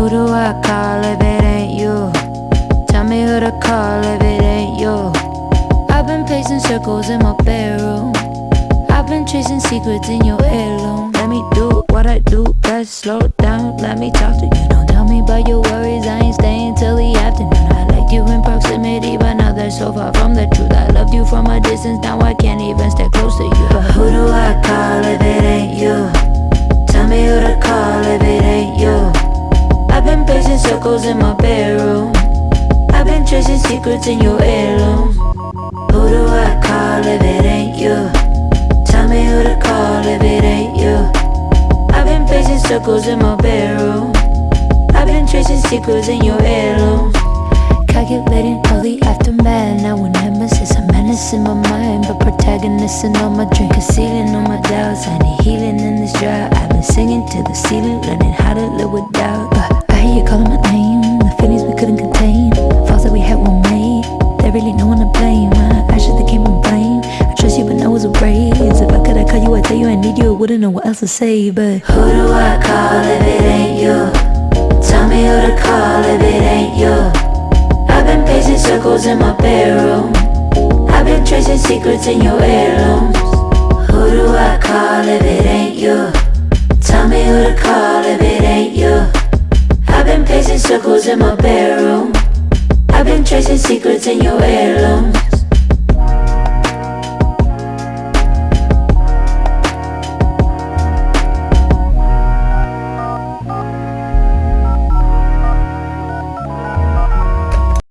who do I call if it ain't you? Tell me who to call if it ain't you. I've been pacing circles in my bedroom. I've been chasing secrets in your heirloom. Let me do what I do best. Slow down, let me talk to you. Don't tell me about your worries. I ain't staying till the afternoon. I liked you in proximity, but now that's so far from the truth. I loved you from a distance, now I can't even stay close to you. But who do I call if it ain't you? Pacing circles in my bedroom. I've been chasing secrets in your heirloom. Who do I call if it ain't you? Tell me who to call if it ain't you. I've been pacing circles in my bedroom. I've been chasing secrets in your heirloom. Calculating all the aftermath. Now when nemesis, a menace in my mind, but protagonist in all my drink, concealing all my doubts. I need healing in this drought. I've been singing to the ceiling, learning how to live with tell you I need you. Wouldn't know what else to say, but who do I call if it ain't you? Tell me who to call if it ain't you. I've been pacing circles in my bedroom. I've been tracing secrets in your heirlooms. Who do I call if it ain't you? Tell me who to call if it ain't you. I've been pacing circles in my bedroom. I've been tracing secrets in your heirlooms.